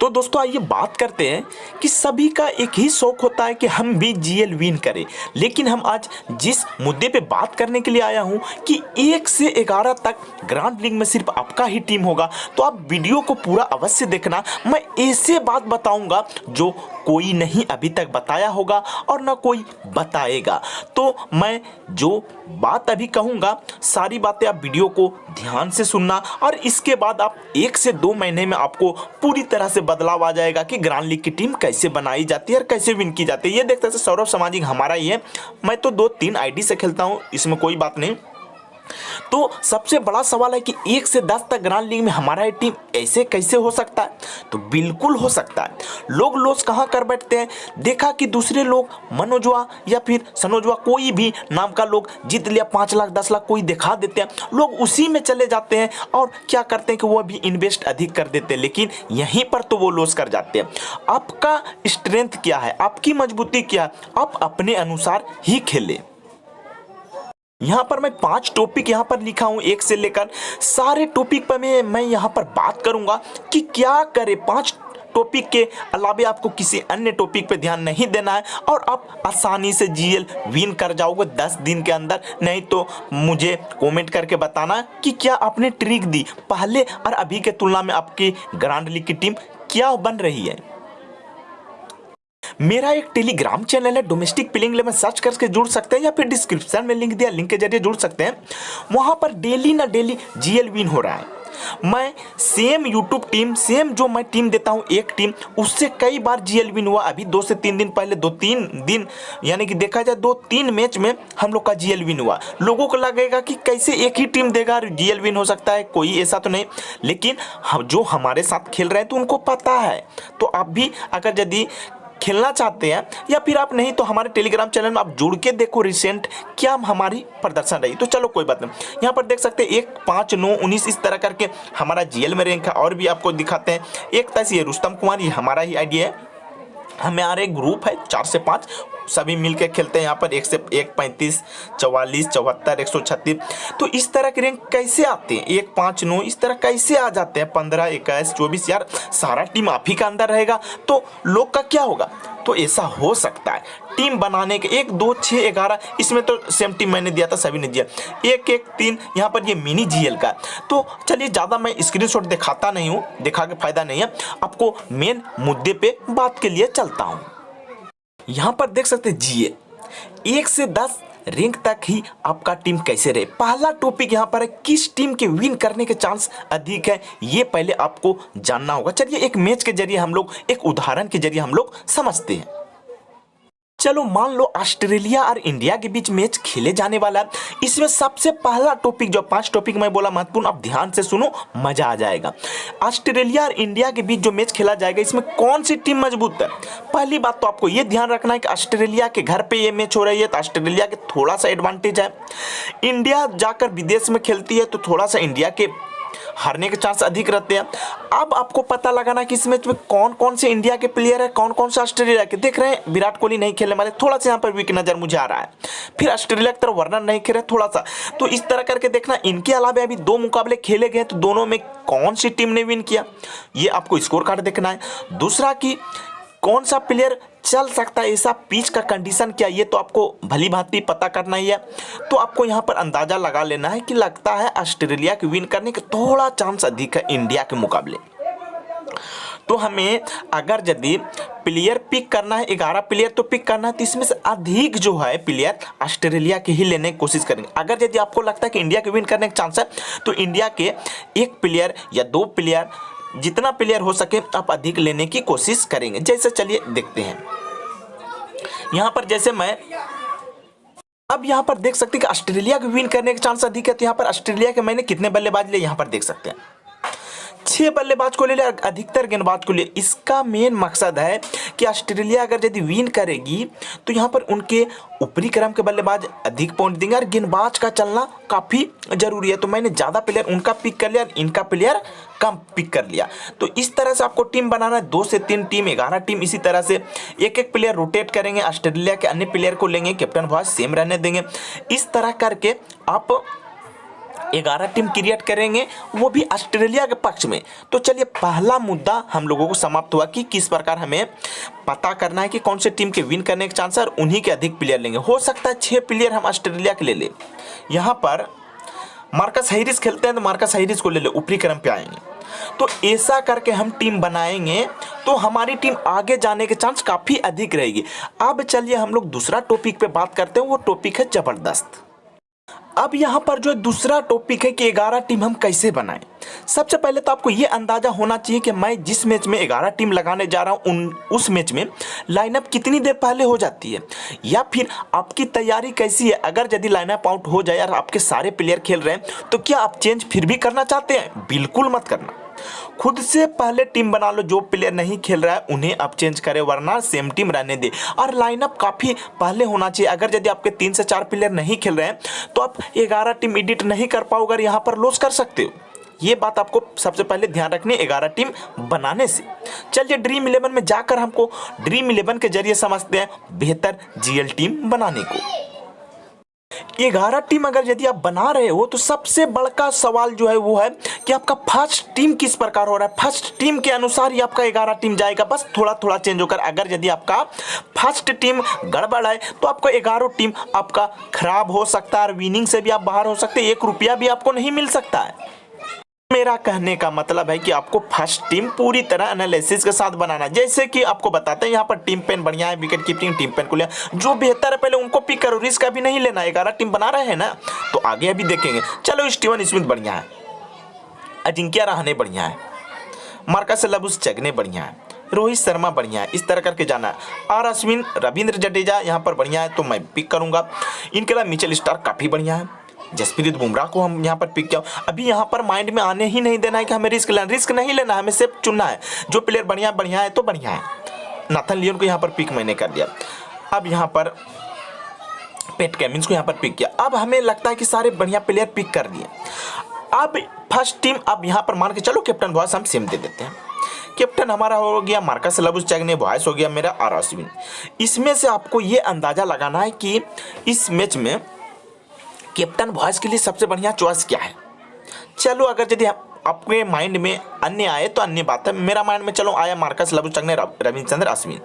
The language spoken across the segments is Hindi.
तो दोस्तों आइए बात करते हैं कि सभी का एक ही शौक होता है कि हम भी जीएल विन करें। लेकिन हम आज जिस मुद्दे पे बात करने के लिए आया हूँ कि एक से ग्यारह तक ग्रांड लीग में सिर्फ़ आपका ही टीम होगा तो आप वीडियो को पूरा अवश्य देखना। मैं ऐसे बात बताऊँगा जो कोई नहीं अभी तक बताया होगा और ना कोई बताएगा। तो मैं जो बात अभी कहूँगा, सारी बातें आप वीडियो को ध्यान से सुनना और इसके बाद आप एक से दो महीने में आपको पूरी तरह से बदलाव आ जाएगा कि ग्रांड लीग की टीम कैसे बनाई जाती है और कैसे विन की जाती है। ये देखते सौरभ सामाजिक हमारा ही है। मैं तो दो तीन आईडी से खेलता हूँ, इसमें कोई बात नहीं। तो सबसे बड़ा सवाल है कि एक से दस तक ग्रांड लीग में हमारा ये टीम ऐसे कैसे हो सकता है? तो बिल्कुल हो सकता है। लोग लॉस कहाँ कर बैठते हैं? देखा कि दूसरे लोग मनोजवा या फिर सनोजवा कोई भी नाम का लोग जीत लिया, पाँच लाख, दस लाख कोई दिखा देते हैं। लोग उसी में चले जाते हैं और क्या करते हैं कि वो भी इन्वेस्ट अधिक कर देते हैं, लेकिन यहीं पर तो वो लॉस कर जाते हैं। आपका स्ट्रेंथ क्या है? आपकी मजबूती क्या है? आप अपने अनुसार ही खेलें। यहाँ पर मैं पाँच टॉपिक यहाँ पर लिखा हूँ, एक से लेकर सारे टॉपिक पर मैं मैं यहाँ पर बात करूँगा कि क्या करे पाँच टॉपिक के अलावे आपको किसी अन्य टॉपिक पे ध्यान नहीं देना है और आप आसानी से जीएल विन कर जाओगे दस दिन के अंदर। नहीं तो मुझे कमेंट करके बताना कि क्या आपने ट्रिक दी पहले और अभी के तुलना में आपकी ग्रांड लीग की टीम क्या बन रही है। मेरा एक टेलीग्राम चैनल है डोमेस्टिक पिलिंग में सर्च करके जुड़ सकते हैं या फिर डिस्क्रिप्शन में लिंक दिया लिंक के ज़रिए जुड़ सकते हैं। वहाँ पर डेली ना डेली जीएल विन हो रहा है। मैं सेम यूट्यूब टीम सेम जो मैं टीम देता हूँ, एक टीम उससे कई बार जीएल विन हुआ। अभी दो से तीन दिन पहले, दो तीन दिन, यानी कि देखा जाए, दो तीन मैच में हम लोग का जीएल विन हुआ। लोगों को लगेगा कि कैसे एक ही टीम देगा जीएल विन हो सकता है, कोई ऐसा तो नहीं। लेकिन हम, जो हमारे साथ खेल रहे हैं तो उनको पता है। तो आप भी, अगर यदि खेलना चाहते हैं, या फिर आप नहीं तो हमारे टेलीग्राम चैनल में आप जुड़ के देखो रिसेंट क्या हमारी प्रदर्शन रही। तो चलो कोई बात नहीं। यहाँ पर देख सकते हैं, एक पाँच नौ उन्नीस इस तरह करके हमारा जीएल में रैंक है। और भी आपको दिखाते हैं। एक तरह ये रुस्तम कुमार, ये हमारा ही आइडिया है। हमारे ग्रुप है चार से पाँच। सभी मिलकर खेलते हैं यहाँ पर, एक से एक पैंतीस, चवालीस, चौहत्तर, एक सौ छत्तीस। तो इस तरह के रैंक कैसे आते हैं? एक पाँच नौ, इस तरह कैसे आ जाते हैं? पंद्रह, इक्कीस, चौबीस, यार, सारा टीम आप ही का अंदर रहेगा। तो लोग का क्या होगा? तो ऐसा हो सकता है। टीम बनाने के एक, दो छः ग्यारह, इसमें तो सेम टीम मैंने दिया था, सभी ने दिया। एक एक, तीन, यहाँ पर ये मिनी जीएल का तो चलिए, ज़्यादा मैं स्क्रीनशॉट दिखाता नहीं हूँ, दिखा के फ़ायदा नहीं है। आपको मेन मुद्दे पे बात के लिए चलता हूँ। यहाँ पर देख सकते हैं, जीए। एक से दस रैंक तक ही आपका टीम कैसे रहे। पहला टॉपिक यहाँ पर है, किस टीम के विन करने के चांस अधिक है, ये पहले आपको जानना होगा। चलिए, एक मैच के ज़रिए हम लोग, एक उदाहरण के ज़रिए हम लोग समझते हैं। चलो मान लो ऑस्ट्रेलिया और इंडिया के बीच मैच खेले जाने वाला है। इसमें सबसे पहला टॉपिक, जो पाँच टॉपिक मैं बोला महत्वपूर्ण, अब ध्यान से सुनो, मज़ा आ जाएगा। ऑस्ट्रेलिया और इंडिया के बीच जो मैच खेला जाएगा, इसमें कौन सी टीम मज़बूत है? पहली बात तो आपको ये ध्यान रखना है कि ऑस्ट्रेलिया के घर पे ये मैच हो रही है तो ऑस्ट्रेलिया के थोड़ा सा एडवांटेज है। इंडिया जाकर विदेश में खेलती है तो थोड़ा सा इंडिया के हारने के चांस अधिक रहते हैं। अब आपको पता लगाना कि इस मैच में कौन कौन से इंडिया के प्लेयर है कौन कौन से ऑस्ट्रेलिया के। देख रहे हैं, विराट कोहली नहीं खेलने वाले थोड़ा सा यहाँ पर वीक नज़र मुझे आ रहा है। फिर ऑस्ट्रेलिया की तरफ़ वर्नर नहीं खेल रहे थोड़ा सा तो इस तरह करके देखना, इनके अलावा अभी दो मुकाबले खेले गए तो दोनों में कौन सी टीम ने विन किया? ये आपको स्कोर कार्ड देखना है। दूसरा की कौन सा प्लेयर चल सकता है ऐसा पिच का कंडीशन क्या? ये तो आपको भली भांति पता करना ही है। तो आपको यहाँ पर अंदाज़ा लगा लेना है कि लगता है ऑस्ट्रेलिया के विन करने के थोड़ा चांस अधिक है इंडिया के मुकाबले। तो हमें अगर यदि प्लेयर पिक करना है, ग्यारह प्लेयर तो पिक करना है तो इसमें से अधिक जो है प्लेयर ऑस्ट्रेलिया के ही लेने की कोशिश करेंगे। अगर यदि आपको लगता है कि इंडिया के विन करने का चांस है तो इंडिया के एक प्लेयर या दो प्लेयर जितना प्लेयर हो सके, आप अधिक लेने की कोशिश करेंगे। जैसे चलिए देखते हैं। यहाँ पर जैसे मैं, अब यहाँ पर देख सकते हैं कि ऑस्ट्रेलिया को विन करने के चांस अधिक है। तो यहाँ पर ऑस्ट्रेलिया के मैंने कितने बल्लेबाज लिए? यहाँ पर देख सकते हैं। छह बल्लेबाज को ले लिया, अधिकतर गेंदबाज को ले इसका मेन मकसद है कि ऑस्ट्रेलिया अगर यदि विन करेगी तो यहाँ पर उनके ऊपरी क्रम के बल्लेबाज अधिक पॉइंट देंगे और गेंदबाज का चलना काफ़ी ज़रूरी है। तो मैंने ज़्यादा प्लेयर उनका पिक कर लिया और इनका प्लेयर कम पिक कर लिया। तो इस तरह से आपको टीम बनाना है। दो से तीन टीम ग्यारह टीम इसी तरह से एक एक प्लेयर रोटेट करेंगे। ऑस्ट्रेलिया के अन्य प्लेयर को लेंगे। कैप्टन वॉइस सेम रहने देंगे। इस तरह करके आप ग्यारह टीम क्रिएट करेंगे, वो भी ऑस्ट्रेलिया के पक्ष में। तो चलिए, पहला मुद्दा हम लोगों को समाप्त हुआ कि किस प्रकार हमें पता करना है कि कौन से टीम के विन करने के चांस है और उन्हीं के अधिक प्लेयर लेंगे। हो सकता है छः प्लेयर हम ऑस्ट्रेलिया के ले लें। यहाँ पर मार्कस हाइरिस खेलते हैं तो मार्कस हाइरिस को ले ले, ऊपरी क्रम पे आएँगे। तो ऐसा करके हम टीम बनाएँगे तो हमारी टीम आगे जाने के चांस काफ़ी अधिक रहेगी। अब चलिए हम लोग दूसरा टॉपिक पे बात करते हैं, वो टॉपिक है ज़बरदस्त। अब यहाँ पर जो दूसरा टॉपिक है कि ग्यारह टीम हम कैसे बनाएँ? सबसे पहले तो आपको ये अंदाज़ा होना चाहिए कि मैं जिस मैच में ग्यारह टीम लगाने जा रहा हूँ, उन, उस मैच में लाइनअप कितनी देर पहले हो जाती है? या फिर आपकी तैयारी कैसी है? अगर यदि लाइनअप आउट हो जाए और आपके सारे प्लेयर खेल रहे हैं तो क्या आप चेंज फिर भी करना चाहते हैं? बिल्कुल मत करना। खुद से पहले टीम बना लो, जो प्लेयर नहीं खेल रहा है, उन्हें अब चेंज करें, वरना सेम टीम रहने दे। और लाइनअप काफ़ी पहले होना चाहिए। अगर यदि आपके तीन से चार प्लेयर नहीं खेल रहे हैं तो आप ग्यारह टीम एडिट नहीं कर पाओगे यहाँ पर लॉस कर सकते हो। ये बात आपको सबसे पहले ध्यान रखनी ग्यारह टीम बनाने से। चलिए ड्रीम इलेवन में जाकर हमको ड्रीम इलेवन के ज़रिए समझते हैं, बेहतर जीएल टीम बनाने को। ग्यारह टीम अगर यदि आप बना रहे हो तो सबसे बड़का सवाल जो है वो है कि आपका फ़र्स्ट टीम किस प्रकार हो रहा है? फ़र्स्ट टीम के अनुसार ही आपका ग्यारह टीम जाएगा। बस थोड़ा थोड़ा चेंज होकर अगर यदि आपका फ़र्स्ट टीम गड़बड़ है तो आपको ग्यारह टीम आपका खराब हो सकता है और विनिंग से भी आप बाहर हो सकते हैं। एक रुपया भी आपको नहीं मिल सकता है। मेरा कहने का मतलब है कि आपको फ़र्स्ट टीम पूरी तरह एनालिसिस के साथ बनाना जैसे कि आपको बताते हैं, यहाँ पर टीम पेन बढ़िया है विकेट कीपिंग टीम पेन को लिया जो बेहतर है पहले उनको पिक करो रिस्क अभी नहीं लेना ग्यारह टीम बना रहे हैं ना तो आगे अभी देखेंगे। चलो स्टीवन स्मिथ बढ़िया है। अजिंक्य रहाने बढ़िया है। मार्कस लबुस चगने बढ़िया है। रोहित शर्मा बढ़िया है। इस तरह करके जाना है। आर अश्विन, रविंद्र जडेजा यहाँ पर बढ़िया है तो मैं पिक करूँगा। इनके अलावा मिचेल स्टार काफ़ी बढ़िया है। जसप्रीत बुमराह को हम यहाँ पर पिक किया। अभी यहाँ पर माइंड में आने ही नहीं देना है कि हमें रिस्क लेना रिस्क नहीं लेना हमें सिर्फ़ चुनना है। जो प्लेयर बढ़िया बढ़िया है तो बढ़िया है। नाथन लियोन को यहाँ पर पिक मैंने कर दिया। अब यहाँ पर पेट कैमिंस को यहाँ पर पिक किया। अब हमें लगता है कि सारे बढ़िया प्लेयर पिक कर दिए। अब फ़र्स्ट टीम अब यहाँ पर मान के चलो कैप्टन वॉइस हम सेम दे देते हैं। कैप्टन हमारा हो गया मार्कस लबुस चैगने वॉइस हो गया मेरा आर इसमें से आपको ये अंदाज़ा लगाना है कि इस मैच में कैप्टन वॉइस के लिए सबसे बढ़िया चॉइस क्या है? चलो, अगर यदि आपके माइंड में अन्य आए तो अन्य बात है। मेरा माइंड में चलो, आया मार्कस लबुचक ने रविंद्र अश्विन।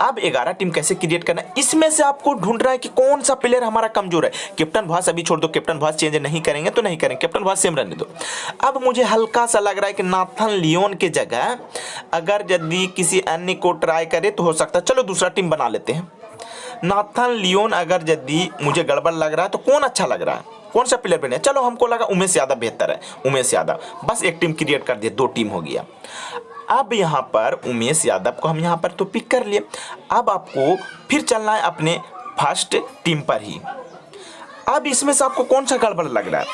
अब ग्यारह टीम कैसे क्रिएट करना है? इसमें से आपको ढूंढ रहा है कि कौन सा प्लेयर हमारा कमज़ोर है। कैप्टन भास अभी छोड़ दो कैप्टन भास चेंज नहीं करेंगे तो नहीं करेंगे। कैप्टन भास सेम रहने दो। अब मुझे हल्का सा लग रहा है कि नाथन लियोन के जगह, अगर यदि किसी अन्य को ट्राई करे तो हो सकता है। चलो, दूसरा टीम बना लेते हैं। नाथन लियोन अगर यदि मुझे गड़बड़ लग रहा है तो कौन अच्छा लग रहा है? कौन सा प्लेयर बने? चलो, हमको लगा उमेश यादव बेहतर है, उमेश यादव। बस एक टीम क्रिएट कर दिए दो टीम हो गया। अब यहाँ पर उमेश यादव को हम यहाँ पर तो पिक कर लिए। अब आपको फिर चलना है अपने फ़र्स्ट टीम पर ही। अब इसमें से आपको कौन सा गड़बड़ लग रहा है?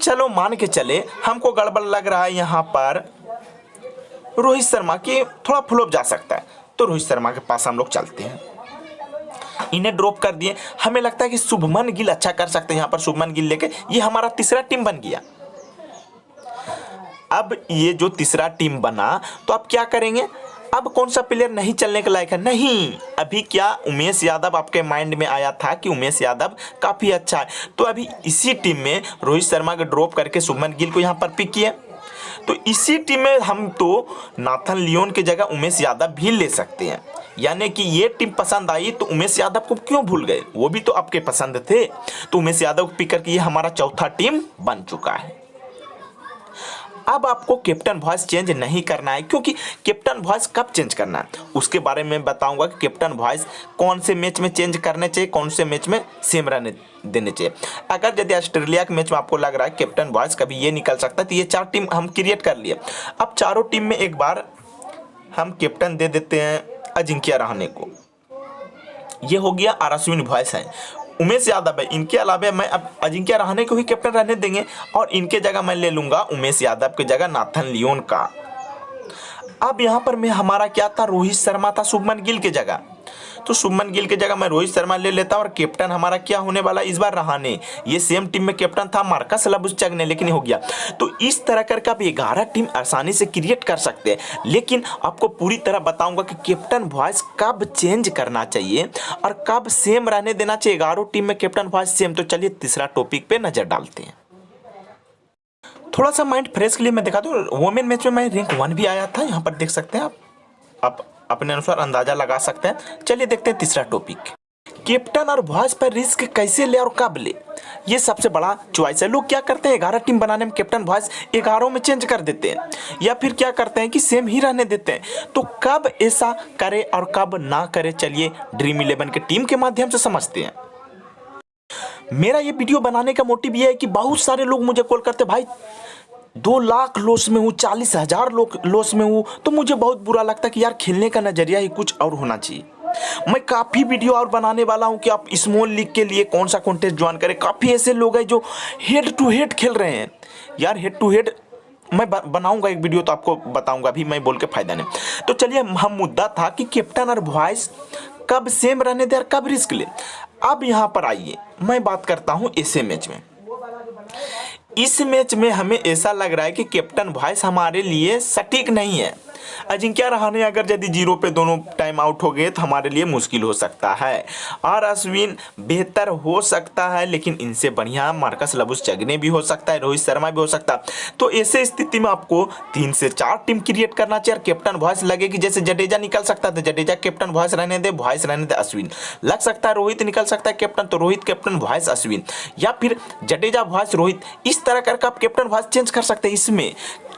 चलो, मान के चले, हमको गड़बड़ लग रहा है यहाँ पर रोहित शर्मा की थोड़ा फ्लोप जा सकता है। तो रोहित शर्मा के पास हम लोग चलते हैं। इन्हें ड्रॉप कर दिए। हमें लगता है कि शुभमन गिल अच्छा कर सकते हैं यहाँ पर, शुभमन गिल लेके। ये हमारा तीसरा टीम बन गया। अब ये जो तीसरा टीम बना तो आप क्या करेंगे? अब कौन सा प्लेयर नहीं चलने के लायक है? नहीं। अभी क्या उमेश यादव आपके माइंड में आया था कि उमेश यादव काफ़ी अच्छा है? तो अभी इसी टीम में रोहित शर्मा को ड्रॉप करके शुभमन गिल को यहाँ पर पिक किया। तो इसी टीम में हम तो नाथन लियोन की जगह उमेश यादव भी ले सकते हैं। यानी कि ये टीम पसंद आई तो उमेश यादव को क्यों भूल गए? वो भी तो आपके पसंद थे। तो उमेश यादव को पिक करके ये हमारा चौथा टीम बन चुका है। अब आपको कैप्टन वॉइस चेंज नहीं करना है, क्योंकि कैप्टन वॉइस कब चेंज करना है? उसके बारे में बताऊँगा कि कैप्टन वॉइस कौन से मैच में चेंज करने चाहिए, कौन से मैच में सेम रहने देने चाहिए। अगर यदि ऑस्ट्रेलिया के मैच में आपको लग रहा है कैप्टन वॉइस कभी ये निकल सकता है तो ये चार टीम हम क्रिएट कर लिए। अब चारों टीम में एक बार हम कैप्टन दे देते हैं अजिंक्य रहाने को। ये हो गया आर अश्विन वॉइस है। उमेश यादव है। इनके अलावा मैं अब अजिंक्य रहाने को ही कैप्टन रहने देंगे और इनके जगह मैं ले लूँगा उमेश यादव की जगह नाथन लियोन का। अब यहाँ पर मैं हमारा क्या था? रोहित शर्मा था शुभमन गिल की जगह। तो शुभमन गिल की जगह मैं रोहित शर्मा ले लेता और कैप्टन हमारा क्या होने वाला इस बार रहाने ये सेम टीम में कैप्टन था, मार्कस लबुचक ने, लेकिन हो गया। तो इस तरह करके आप ग्यारह टीम आसानी से क्रिएट कर सकते हैं। लेकिन आपको पूरी तरह बताऊँगा कि कैप्टन वॉइस कब चेंज करना चाहिए और कब सेम रहने देना चाहिए। ग्यारह टीम में कैप्टन वॉइस सेम तो चलिए तीसरा टॉपिक पे नज़र डालते हैं। थोड़ा सा माइंड फ्रेश के लिए मैं दिखा दूँ वोमेन मैच में मैं रैंक वन भी आया था, यहाँ पर देख सकते हैं आप। आप अपने अनुसार अंदाज़ा लगा सकते हैं। चलिए देखते हैं तीसरा टॉपिक कैप्टन और वॉइस पर रिस्क कैसे ले और कब ले? ये सबसे बड़ा चॉइस है। लोग क्या करते हैं? ग्यारह टीम बनाने में कैप्टन वॉइस ग्यारह में चेंज कर देते हैं। या फिर क्या करते हैं कि सेम ही रहने देते हैं। तो कब ऐसा करे और कब ना करे? चलिए ड्रीम इलेवन के टीम के माध्यम से समझते हैं। मेरा ये वीडियो बनाने का मोटिव ये है कि बहुत सारे लोग मुझे कॉल करते भाई दो लाख लोस में हूँ, चालीस हज़ार लोस में हूँ तो मुझे बहुत बुरा लगता कि यार खेलने का नज़रिया ही कुछ और होना चाहिए। मैं काफ़ी वीडियो और बनाने वाला हूँ कि आप स्मॉल लीग के लिए कौन सा कॉन्टेस्ट ज्वाइन करें। काफ़ी ऐसे लोग हैं जो हेड टू हेड खेल रहे हैं। यार हेड टू हेड मैं बनाऊँगा एक वीडियो तो आपको बताऊँगा, अभी मैं बोल के फ़ायदा नहीं। तो चलिए, हम मुद्दा था कि कैप्टन और वॉइस कब सेम रहने दे और कब रिस्क ले। अब यहाँ पर आइए, मैं बात करता हूँ ऐसे मैच में। इस मैच में हमें ऐसा लग रहा है कि कैप्टन वॉइस हमारे लिए सटीक नहीं है। अजिंक्य रहाने अगर यदि ज़ीरो पे दोनों टाइम आउट हो गए तो हमारे लिए मुश्किल हो सकता है। और अश्विन, बेहतर हो सकता है, लेकिन इनसे बढ़िया मार्कस लबुस चगने भी हो सकता है, रोहित शर्मा भी हो सकता। तो ऐसे स्थिति में आपको तीन से चार टीम क्रिएट करना चाहिए और कैप्टन वॉइस लगे कि जैसे जडेजा निकल सकता है जडेजा कैप्टन वॉइस रहने दे वॉइस रहने दे अश्विन। लग सकता है रोहित निकल सकता है कैप्टन तो रोहित कैप्टन वॉइस अश्विन। या फिर जडेजा वॉइस रोहित, इस तरह करके आप कैप्टन वॉइस चेंज कर सकते हैं। इसमें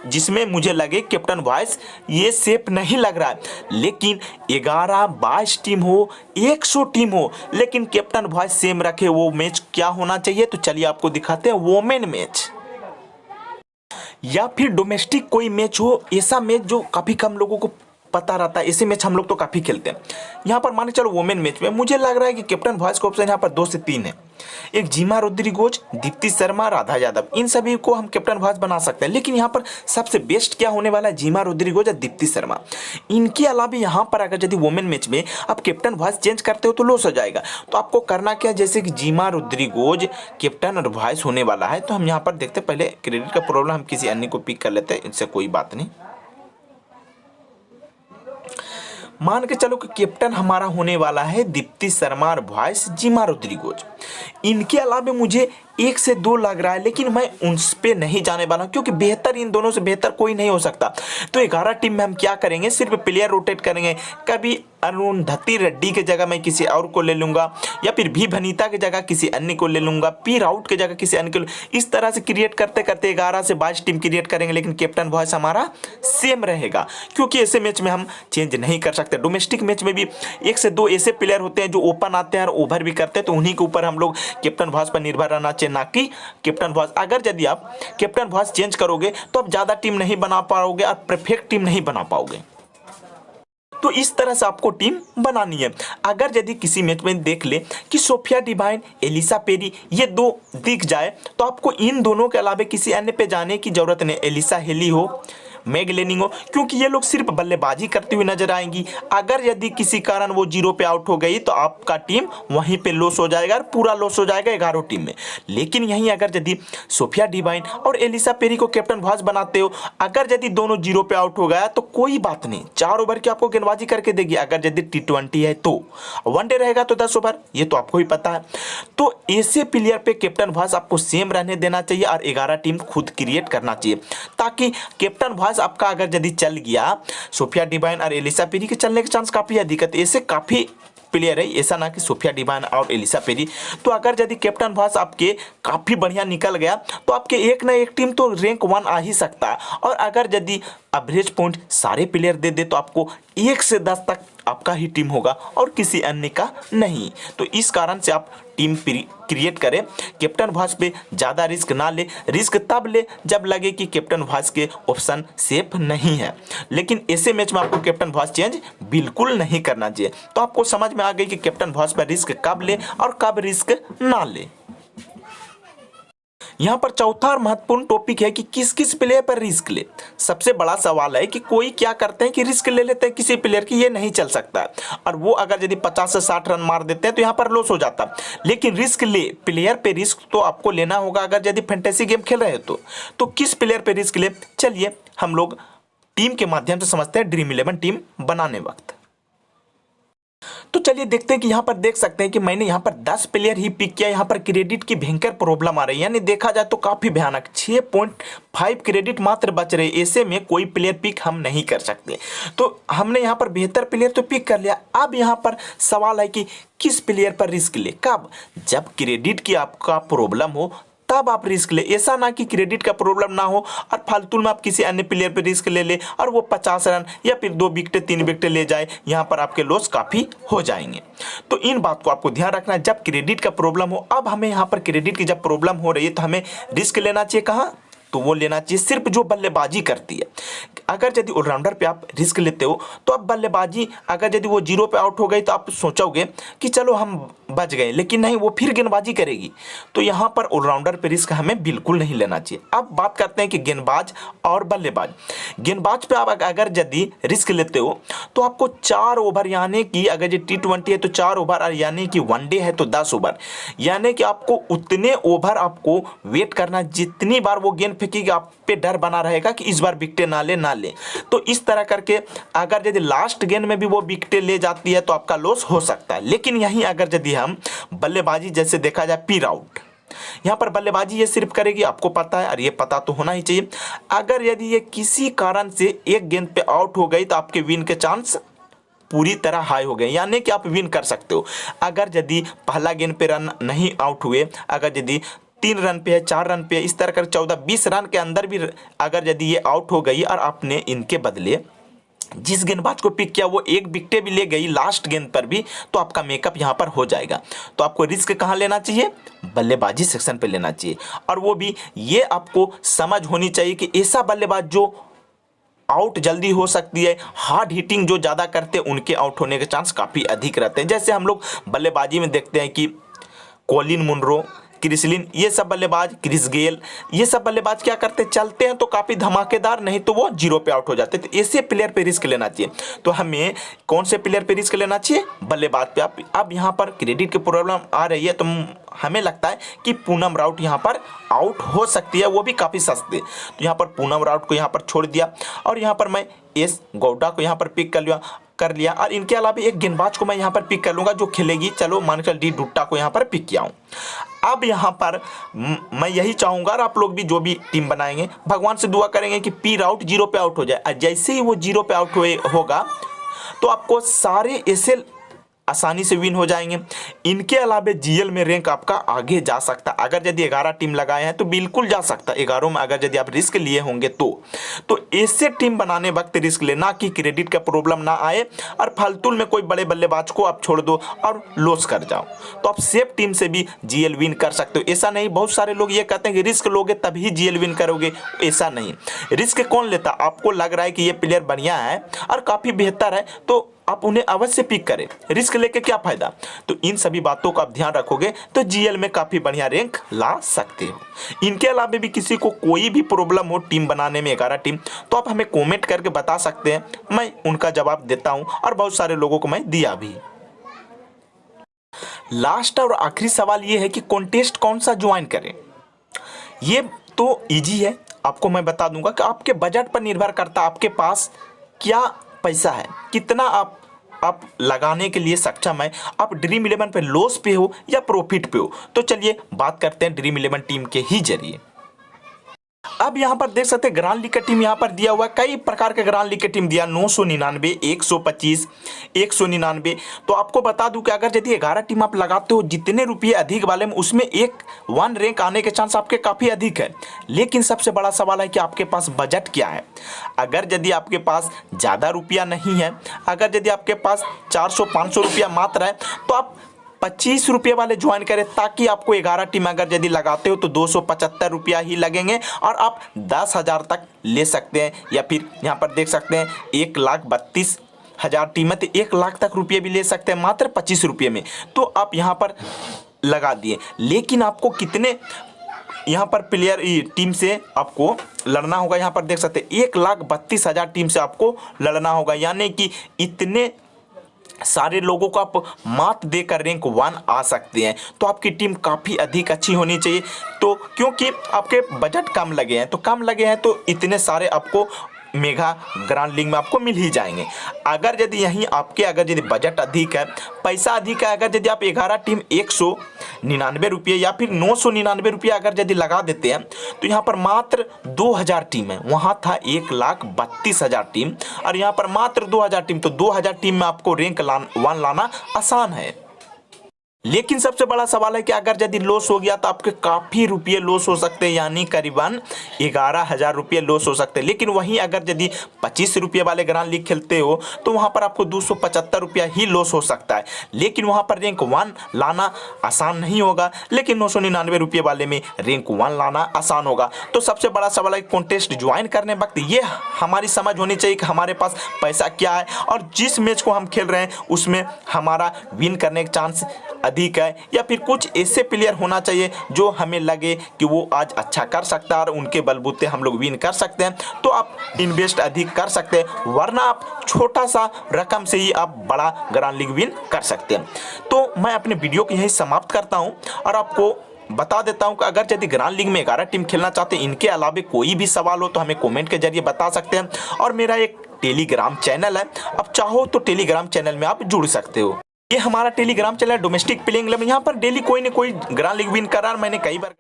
जिसमें मुझे लगे, कैप्टन वॉइस, ये सेफ़ नहीं लग रहा। है लेकिन ग्यारह बाईस टीम हो, एक सौ टीम हो, लेकिन कैप्टन वॉइस सेम रखे, वो मैच क्या होना चाहिए? तो चलिए आपको दिखाते हैं वोमेन मैच। या फिर डोमेस्टिक कोई मैच हो, ऐसा मैच जो काफ़ी कम लोगों को पता रहता है। ऐसे मैच हम लोग तो काफ़ी खेलते हैं। यहाँ पर माने चलो वोमेन मैच में मुझे लग रहा है कि कैप्टन वॉइस का ऑप्शन यहाँ पर दो से तीन है। एक जीमा रुद्रिगोज, दीप्ति शर्मा, राधा यादव। इन सभी को हम कैप्टन वॉइस बना सकते हैं। लेकिन यहाँ पर सबसे बेस्ट क्या होने वाला है? जीमा रुद्रिगोज और दीप्ति शर्मा। इनके अलावा यहाँ पर अगर यदि वोमेन मैच में आप कैप्टन वॉइस चेंज करते हो तो लॉस हो जाएगा। तो आपको करना क्या जैसे कि जीमा रुद्रिगोज कैप्टन और वॉइस होने वाला है तो हम यहाँ पर देखते पहले क्रेडिट का प्रॉब्लम हम किसी अन्य को पिक कर लेते हैं। इनसे कोई बात नहीं। मान के चलो कि कैप्टन हमारा होने वाला है दीप्ति शर्मा और वॉइस जिमा रोद्रिगोज। इनके अलावा मुझे एक से दो लग रहा है, लेकिन मैं उन पे नहीं जाने वाला हूँ, क्योंकि बेहतर इन दोनों से बेहतर कोई नहीं हो सकता। तो ग्यारह टीम में हम क्या करेंगे, सिर्फ़ प्लेयर रोटेट करेंगे। कभी अरुणधति रेड्डी की जगह मैं किसी और को ले लूँगा, या फिर भी भनीता की जगह किसी अन्य को ले लूँगा पी राउट की जगह किसी अन्य को इस तरह से क्रिएट करते करते ग्यारह से बाईस टीम क्रिएट करेंगे, लेकिन कैप्टन वॉइस हमारा सेम रहेगा। क्योंकि ऐसे मैच में हम चेंज नहीं कर सकते। डोमेस्टिक मैच में भी एक से दो ऐसे प्लेयर होते हैं जो ओपन आते हैं और ओवर भी करते हैं तो उन्हीं के ऊपर हम लोग कैप्टन वॉइस पर निर्भर रहना चाहिए, ना कि कैप्टन वॉइस अगर यदि आप कैप्टन वॉइस चेंज करोगे तो आप ज़्यादा टीम नहीं बना पाओगे और परफेक्ट टीम नहीं बना पाओगे। तो इस तरह से आपको टीम बनानी है। अगर यदि किसी मैच में देख ले कि सोफिया डिवाइन एलिसा पेरी ये दो दिख जाए तो आपको इन दोनों के अलावा किसी अन्य पे जाने की ज़रूरत नहीं। एलिसा हेली हो मैग लेनिंग हो, क्योंकि ये लोग सिर्फ़ बल्लेबाजी करती हुई नज़र आएँगी। अगर यदि किसी कारण वो ज़ीरो पे आउट हो गई तो आपका टीम वहीं पे लॉस हो जाएगा और पूरा लॉस हो जाएगा ग्यारह टीम में। लेकिन यहीं अगर यदि सोफिया डिवाइन और एलिसा पेरी को कैप्टन भाज बनाते हो, अगर यदि दोनों ज़ीरो पे आउट हो गया तो कोई बात नहीं, चार ओवर की आपको गेंदबाजी करके देगी। अगर यदि टी ट्वेंटी है तो। वनडे रहेगा तो दस ओवर, ये तो आपको ही पता है। तो ऐसे प्लेयर पे कैप्टन भाज आपको सेम रहने देना चाहिए और ग्यारह टीम खुद क्रिएट करना चाहिए, ताकि कैप्टन भाज चांस आपका अगर यदि चल गया, सोफिया डिवाइन और एलिसा पेरी के चलने के चांस काफ़ी अधिक है ऐसे काफ़ी प्लेयर है, ऐसा ना कि सोफिया डिवाइन और एलिसा पेरी। तो अगर यदि कैप्टन भास आपके काफ़ी बढ़िया निकल गया तो आपके एक ना एक टीम तो रैंक वन आ ही सकता। है और अगर यदि एवरेज पॉइंट सारे प्लेयर दे दे तो आपको एक से दस तक आपका ही टीम होगा और किसी अन्य का नहीं। तो इस कारण से आप टीम क्रिएट करें। कैप्टन भास पे ज़्यादा रिस्क ना ले। रिस्क तब ले जब लगे कि कैप्टन भास के ऑप्शन सेफ़ नहीं है। लेकिन ऐसे मैच में आपको कैप्टन भास चेंज बिल्कुल नहीं करना चाहिए। तो आपको समझ में आ गई कि कैप्टन भास पर रिस्क कब ले और कब रिस्क ना ले। यहाँ पर चौथा और महत्वपूर्ण टॉपिक है कि किस किस प्लेयर पर रिस्क ले। सबसे बड़ा सवाल है कि कोई क्या करते हैं कि रिस्क ले लेते हैं किसी प्लेयर की ये नहीं चल सकता। और वो अगर यदि 50 से 60 रन मार देते हैं तो यहाँ पर लॉस हो जाता। लेकिन रिस्क ले प्लेयर पे रिस्क तो आपको लेना होगा अगर यदि फैंटेसी गेम खेल रहे हो तो, तो किस प्लेयर पे रिस्क ले? चलिए हम लोग टीम के माध्यम से समझते हैं ड्रीम इलेवन टीम बनाने वक्त। तो चलिए देखते हैं कि यहाँ पर देख सकते हैं कि मैंने यहाँ पर 10 प्लेयर ही पिक किया। यहाँ पर क्रेडिट की भयंकर प्रॉब्लम आ रही है। यानी देखा जाए तो काफ़ी भयानक। 6.5 क्रेडिट मात्र बच रहे। ऐसे में कोई प्लेयर पिक हम नहीं कर सकते। तो हमने यहाँ पर बेहतर प्लेयर तो पिक कर लिया। अब यहाँ पर सवाल है कि किस प्लेयर पर रिस्क ले? कब? जब क्रेडिट की आपका प्रॉब्लम हो तब आप रिस्क ले। ऐसा ना कि क्रेडिट का प्रॉब्लम ना हो और फालतू में आप किसी अन्य प्लेयर पर रिस्क ले ले और वो पचास रन या फिर दो विकटे तीन विकटे ले जाए, यहाँ पर आपके लॉस काफ़ी हो जाएँगे। तो इन बात को आपको ध्यान रखना है। जब क्रेडिट का प्रॉब्लम हो, अब हमें यहाँ पर क्रेडिट की जब प्रॉब्लम हो रही है तो हमें रिस्क लेना चाहिए। कहाँ? तो वो लेना चाहिए, सिर्फ़ जो बल्लेबाजी करती है। अगर यदि ऑलराउंडर पे आप रिस्क लेते हो तो आप बल्लेबाजी, अगर यदि वो ज़ीरो पे आउट हो गई तो आप सोचोगे कि चलो हम बच गए, लेकिन नहीं, वो फिर गेंदबाजी करेगी। तो यहाँ पर ऑलराउंडर पे रिस्क हमें बिल्कुल नहीं लेना चाहिए। अब बात करते हैं कि गेंदबाज और बल्लेबाज। गेंदबाज पे आप अगर यदि रिस्क लेते हो तो आपको चार ओवर यानी कि अगर ये टी है तो चार ओवर और यानी कि वनडे है तो दस ओवर यानी कि आपको उतने ओवर आपको वेट करना, जितनी बार वो गेंद फेंकेगी आप पे डर बना रहेगा कि इस बार विकटे ना ले ना ले। तो इस तरह करके अगर यदि लास्ट गेंद में भी वो विकटे ले जाती है तो आपका लॉस हो सकता है। लेकिन यहीं अगर यदि हम बल्लेबाजी जैसे देखा जाए पीर आउट यहाँ पर बल्लेबाजी ये सिर्फ़ करेगी, आपको पता है, और ये पता तो होना ही चाहिए। अगर यदि ये किसी कारण से एक गेंद पे आउट हो गई तो आपके विन के चांस पूरी तरह हाई हो गए। यानी कि आप विन कर सकते हो। अगर यदि पहला गेंद पे रन नहीं आउट हुए, अगर यदि तीन रन पे है, चार रन पे है, इस तरह कर चौदह, बीस रन के अंदर भी अगर यदि ये आउट हो गई और आपने इनके बदले जिस गेंदबाज को पिक किया, वो एक विकटे भी ले गई लास्ट गेंद पर भी तो आपका मेकअप यहाँ पर हो जाएगा। तो आपको रिस्क कहाँ लेना चाहिए? बल्लेबाजी सेक्शन पे लेना चाहिए। और वो भी ये आपको समझ होनी चाहिए कि ऐसा बल्लेबाज जो आउट जल्दी हो सकती है हार्ड हिटिंग जो ज़्यादा करते हैं, उनके आउट होने के चांस काफ़ी अधिक रहते हैं। जैसे हम लोग बल्लेबाजी में देखते हैं कि कोलिन मुनरो क्रिसलिन, ये सब बल्लेबाज, क्रिस गेल, ये सब बल्लेबाज क्या करते? चलते हैं तो काफ़ी धमाकेदार, नहीं तो वो ज़ीरो पे आउट हो जाते तो ऐसे प्लेयर पे रिस्क लेना चाहिए। तो हमें कौन से प्लेयर पे रिस्क लेना चाहिए? बल्लेबाज पे। आप अब यहाँ पर क्रेडिट की प्रॉब्लम आ रही है तो हमें लगता है कि पूनम राउट यहाँ पर आउट हो सकती है, वो भी काफ़ी सस्ते। तो यहाँ पर पूनम राउट को यहाँ पर छोड़ दिया। और यहाँ पर मैं एस गौडा को यहाँ पर पिक कर लिया। कर लिया। और इनके अलावा एक गेंदबाज को मैं यहाँ पर पिक कर लूँगा जो खेलेगी। चलो मानकर डी डुट्टा को यहाँ पर पिक किया हूँ। अब यहाँ पर मैं यही चाहूँगा और आप लोग भी जो भी टीम बनाएँगे, भगवान से दुआ करेंगे कि पी राउट ज़ीरो पे आउट हो जाए। जैसे ही वो ज़ीरो पे आउट होगा तो आपको सारे ऐसे आसानी से विन हो जाएँगे। इनके अलावे जीएल में रैंक आपका आगे जा सकता। है अगर यदि ग्यारह टीम लगाए हैं तो बिल्कुल जा सकता। है ग्यारह में अगर यदि आप रिस्क लिए होंगे तो। तो ऐसे टीम बनाने वक्त रिस्क लेना कि क्रेडिट का प्रॉब्लम ना आए और फालतूल में कोई बड़े बल्लेबाज को आप छोड़ दो और लॉस कर जाओ। तो आप सेफ़ टीम से भी जीएल विन कर सकते हो। ऐसा नहीं, बहुत सारे लोग ये कहते हैं कि रिस्क लोगे तभी जीएल विन करोगे। ऐसा नहीं। रिस्क कौन लेता? आपको लग रहा है कि ये प्लेयर बढ़िया है और काफ़ी बेहतर है तो आप उन्हें अवश्य पिक करें। रिस्क लेके क्या फ़ायदा? तो इन सभी बातों का आप ध्यान रखोगे तो जीएल में काफ़ी बढ़िया रैंक ला सकते हो। इनके अलावा भी किसी को कोई भी प्रॉब्लम हो टीम बनाने में ग्यारह टीम तो आप हमें कमेंट करके बता सकते हैं। मैं उनका जवाब देता हूँ और बहुत सारे लोगों को मैं दिया भी। लास्ट और आखिरी सवाल ये है कि कॉन्टेस्ट कौन सा ज्वाइन करें? ये तो इजी है। आपको मैं बता दूँगा कि आपके बजट पर निर्भर करता आपके पास क्या पैसा है, कितना आप आप लगाने के लिए सक्षम है। आप ड्रीम इलेवन पे लॉस पे हो या प्रॉफिट पे हो। तो चलिए बात करते हैं ड्रीम इलेवन टीम के ही ज़रिए। अब यहाँ पर देख सकते हैं ग्रांड लीग का टीम यहाँ पर दिया हुआ है। कई प्रकार के ग्रांड लीग का टीम दिया, नौ सौ निन्यानवे, एक सौ पच्चीस, एक सौ निन्यानवे। तो आपको बता दूँ कि अगर यदि ग्यारह टीम आप लगाते हो, जितने रुपये अधिक वाले में, उसमें एक वन रैंक आने के चांस आपके काफ़ी अधिक है। लेकिन सबसे बड़ा सवाल है कि आपके पास बजट क्या है? अगर यदि आपके पास ज़्यादा रुपया नहीं है, अगर यदि आपके पास चार सौ रुपया मात्र है तो आप पच्चीस रुपये वाले ज्वाइन करें ताकि आपको ग्यारह टीम अगर यदि लगाते हो तो दो सौ पचहत्तर रुपया ही लगेंगे और आप दस हज़ार तक ले सकते हैं या फिर यहाँ पर देख सकते हैं एक लाख बत्तीस हज़ार टीम तो एक लाख तक रुपये भी ले सकते हैं मात्र पच्चीस रुपये में। तो आप यहाँ पर लगा दिए। लेकिन आपको कितने यहाँ पर प्लेयर टीम से आपको लड़ना होगा? यहाँ पर देख सकते हैं, एक लाख बत्तीस हज़ार टीम से आपको लड़ना होगा। यानी कि इतने सारे लोगों को आप मात देकर रैंक वन आ सकते हैं। तो आपकी टीम काफ़ी अधिक अच्छी होनी चाहिए। तो क्योंकि आपके बजट कम लगे हैं तो कम लगे हैं तो इतने सारे आपको मेगा ग्रांड लीग में आपको मिल ही जाएँगे। अगर यदि यहीं आपके अगर यदि बजट अधिक है पैसा अधिक है अगर यदि आप ग्यारह टीम एक सौ निन्यानवे रुपये या फिर नौ सौ निन्यानवे रुपये अगर यदि लगा देते हैं तो यहाँ पर मात्र दो हज़ार टीम है। वहाँ था एक लाख बत्तीस हज़ार टीम और यहाँ पर मात्र दो हज़ार टीम तो दो हज़ार टीम में आपको रैंक ला, वन लाना आसान है। लेकिन सबसे बड़ा सवाल है कि अगर यदि लॉस हो गया तो आपके काफ़ी रुपये लॉस हो सकते हैं, यानी करीबन ग्यारह हज़ार रुपये लॉस हो सकते हैं। लेकिन वहीं अगर यदि पच्चीस रुपये वाले ग्रांड लीग खेलते हो तो वहाँ पर आपको दो सौ पचहत्तर रुपया ही लॉस हो सकता है। लेकिन वहाँ पर रैंक वन लाना आसान नहीं होगा, लेकिन नौ सौ निन्यानवे रुपये वाले में रैंक वन लाना आसान होगा। तो सबसे बड़ा सवाल है कॉन्टेस्ट ज्वाइन करने वक्त। ये हमारी समझ होनी चाहिए कि हमारे पास पैसा क्या है, और जिस मैच को हम खेल रहे हैं, उसमें हमारा विन करने का चांस अधिक है, या फिर कुछ ऐसे प्लेयर होना चाहिए जो हमें लगे कि वो आज अच्छा कर सकता है और उनके बलबूते हम लोग विन कर सकते हैं। तो आप इन्वेस्ट अधिक कर सकते हैं, वरना आप छोटा सा रकम से ही आप बड़ा ग्रांड लीग विन कर सकते हैं। तो मैं अपने वीडियो को यही समाप्त करता हूँ और आपको बता देता हूँ कि अगर यदि ग्रांड लीग में ग्यारह टीम खेलना चाहते हैं, इनके अलावा कोई भी सवाल हो तो हमें कमेंट के ज़रिए बता सकते हैं। और मेरा एक टेलीग्राम चैनल है अब चाहो तो टेलीग्राम चैनल में आप जुड़ सकते हो। ये हमारा टेलीग्राम चला है डोमेस्टिक प्लेइंग यहाँ पर डेली कोई ना कोई ग्रांड लीग विन कर मैंने कई बार